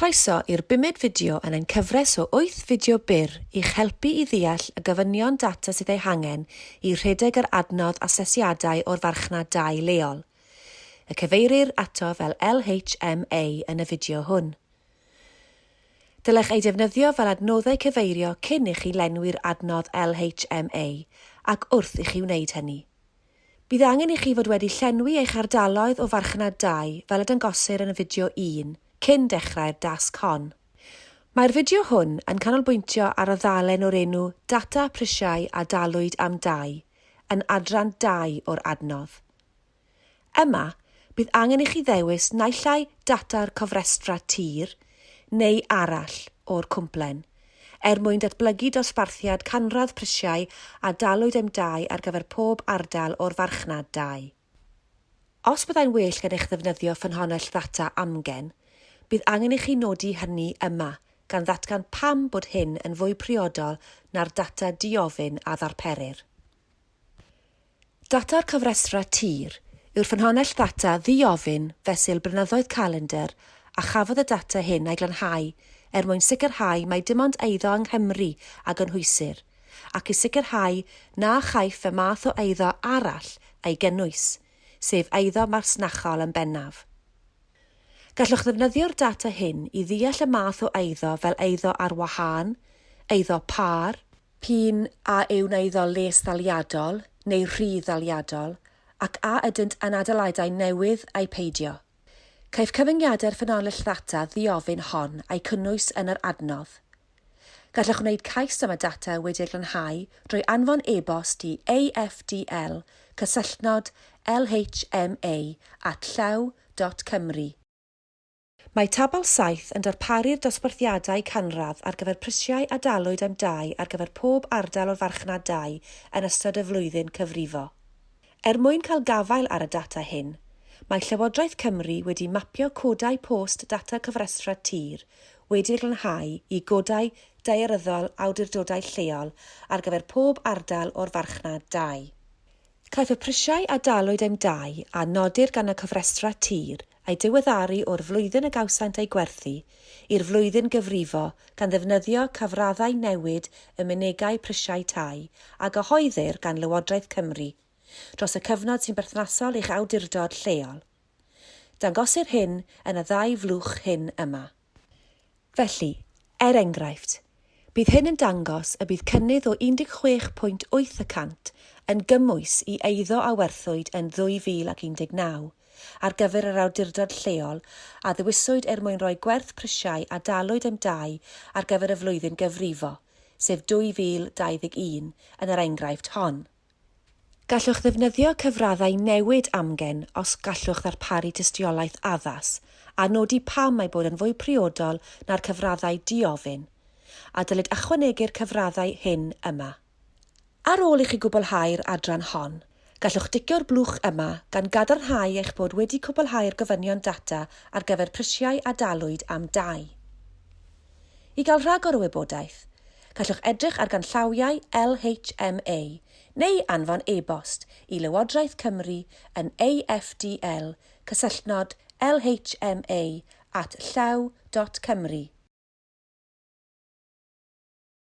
Croeso i'r bumed fideo yn ein cyfres o 8 fideo byr i'ch helpu i ddeall y gofynion data sydd ei hangen i rhedeg yr adnodd asesiadau o'r farchnad dau leol. Y cyfeirir ato fel LHMA yn y fideo hwn. Dylech ei defnyddio fel adnoddau cyfeirio cyn i chi lenwi'r adnodd LHMA ac wrth i chi wneud hynny. Bydd angen i chi fod wedi llenwi eich ardaloedd o farchnad 2 fel y dangosir yn y fideo 1 cyn dechrau'r dasg hon. Mae'r fideo hwn yn canolbwyntio ar y ddalen o'r enw Data Prisiau a Dalwyd am Dau, yn adran 2 o'r adnodd. Yma, bydd angen i chi ddewis naillai data'r cofrestra tir neu arall o'r cwmplen, er mwyn datblygu dosbarthiad canradd prisiau a dalwyd am dau ar gyfer pob ardal o'r farchnad dau. Os byddai'n well gen eich ddefnyddio ffynhonnell ddata amgen, Bydd angen i chi nodi hynny yma, gan ddatgan pam bod hyn yn fwy priodol na'r data diofyn a ddarperir. Data'r cyfresra tir yw'r ffynhonnell ddata ddiofyn fesul brynyddoedd calendar a chafodd y data hyn ei glanhau er mwyn sicrhau mai dim ond eiddo yng Nghymru ac yn ac i sicrhau na chaiff y math o eiddo arall ei gynnwys, sef eiddo marsnachol yn bennaf. Gallwch ddefnyddio'r data hyn i ddeall y math o eiddo fel eiddo ar wahân, eiddo par, pun a yw'n eiddo les ddaliadol neu rhydd ddaliadol, ac a ydynt yn adeiladau newydd a'i peidio. Caiff cyfyngiadau'r ffynonell ddata ddiofyn hon a'i cynnwys yn yr adnodd. Gallwch wneud cais am y data wedi'i glanhau drwy anfon e-bost i afdl cysylltnod lhma at llew.cymru Mae tabl saith yn darparu'r dosbarthiadau canradd ar gyfer prisiau a dalwyd am dau ar gyfer pob ardal o'r farchnad dau yn ystod y flwyddyn cyfrifo. Er mwyn cael gafael ar y data hyn, mae Llywodraeth Cymru wedi mapio codau post data cyfrestra tir wedi'i glanhau i godau daearyddol awdurdodau lleol ar gyfer pob ardal o'r farchnad 2. Caiff y prisiau a dalwyd am dai a nodir gan y cyfrestra tir a'i diweddaru o'r flwyddyn y gawsant ei gwerthu i'r flwyddyn gyfrifo gan ddefnyddio cyfraddau newid y munegau prisiau tai a gyhoeddir gan Lywodraeth Cymru dros y cyfnod sy'n berthnasol i'ch awdurdod lleol. Dangosir hyn yn y ddau flwch hyn yma. Felly, er enghraifft, bydd hyn yn dangos y bydd cynnydd o 16.8% yn gymwys i eiddo a werthwyd yn 2019 ar gyfer yr awdurdod lleol a ddewiswyd er mwyn rhoi gwerth prisiau a dalwyd am dai ar gyfer y flwyddyn gyfrifo, sef 2021 yn yr enghraifft hon. Gallwch ddefnyddio cyfraddau newid amgen os gallwch ddarparu tystiolaeth addas a nodi pam mae bod yn fwy priodol na'r cyfraddau diofyn a dylid ychwanegu'r cyfraddau hyn yma. Ar ôl i chi gwblhau'r adran hon, Gallwch dicio'r blwch yma gan gadarnhau eich bod wedi cwblhau'r gofynion data ar gyfer prisiau a dalwyd am dau. I gael rhagor o wybodaeth, gallwch edrych ar ganllawiau LHMA neu anfon e-bost i Lywodraeth Cymru yn AFDL cysylltnod lhma at llaw.cymru